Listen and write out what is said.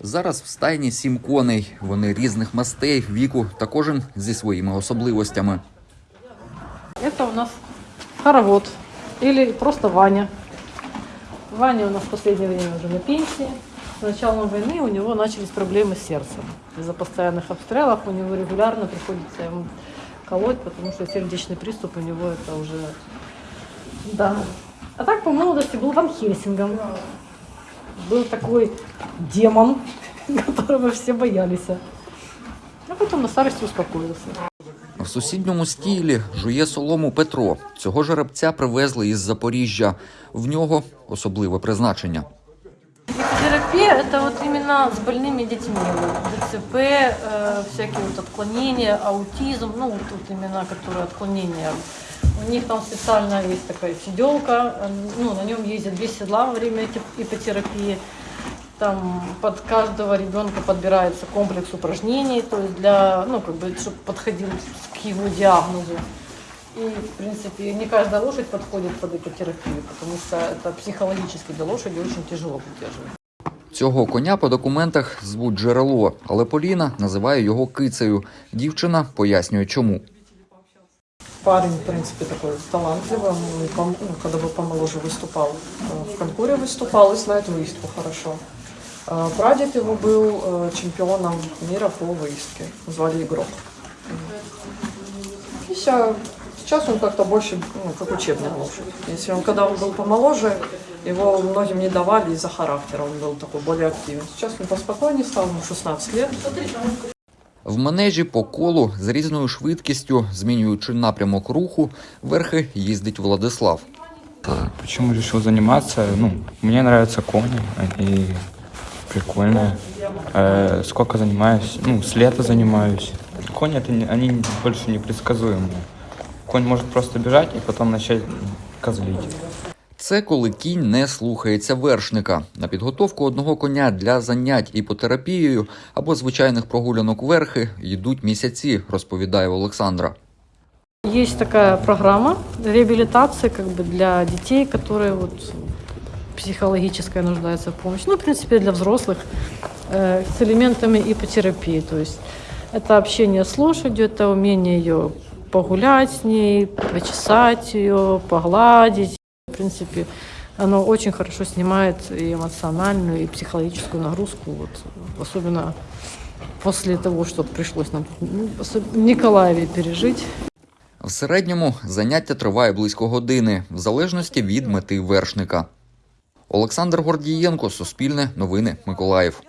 Зараз в стайні сім коней. Вони різних мастей, віку та кожен зі своїми особливостями. Это у нас хоровод или просто Ваня. Ваня у нас в последнее время уже на пенсии. С началом войны у него начались проблемы с сердцем. Из-за постоянных обстрелов у него регулярно приходится ему колоть, потому что сердечный приступ у него это уже... Да. А так по молодости был Ван Хельсингом. Был такой демон, которого все боялись. А потом на старости успокоился. В сусідньому стілі жує солому Петро. Цього жеребця привезли із Запоріжжя. В нього особливе призначення. Терапия это вот именно с больными детьми. Вот, ДЦП, э, всякие вот отклонения, аутизм, ну вот тут именно которые отклонения. У них там специально есть такая сиделка, э, ну на нем ездят две седла во время эти- ипотерапии. Там под каждого ребенка подбирается комплекс упражнений, то есть для, ну как бы, чтобы подходил к его диагнозу. И, в принципе, не каждая лошадь подходит под ипотерапию, потому что это психологически для лошади очень тяжело поддерживать. Цього коня по документах звуть джерело, але Поліна називає його кицею. Дівчина пояснює, чому. Парень, в принципе, такой талантливый. Он, ну, когда бы помоложе выступал, э, в конкуре выступал и знает выездку хорошо. А Прадед его был э, чемпионом мира по выездке. Звали Игрок. И сейчас он как-то больше, ну, как учебная лошадь. Если он, когда он был помоложе, его многим не давали из-за характера. Он был такой более активен. Сейчас он поспокойнее стал, ему 16 лет. В манежі по колу з різною швидкістю, змінюючи напрямок руху, верхи їздить Владислав. Почему решил заниматься? Ну, мне нравятся кони, они прикольные. Э, сколько занимаюсь? Ну, с лета занимаюсь. Кони, это не- они больше непредсказуемые. Конь может просто бежать и потом начать козлить. Це коли кінь не слухається вершника. На підготовку одного коня для занять іпотерапією або звичайних прогулянок верхи йдуть місяці, розповідає Олександра. Есть такая программа реабилитации как бы для детей, которые вот психологическая нуждаются в помощи. Ну, в принципе, для взрослых э, с элементами ипотерапии. То есть это общение с лошадью, это умение ее погулять с ней, почесать ее, погладить. Принципе, оно очень хорошо снимает и эмоциональную, и психологическую нагрузку, вот, особенно после того, что пришлось нам ну, в Николаеве пережить. В середньому заняття триває близько години, в залежності від мети вершника. Олександр Гордієнко, Суспільне, Новини, Миколаїв.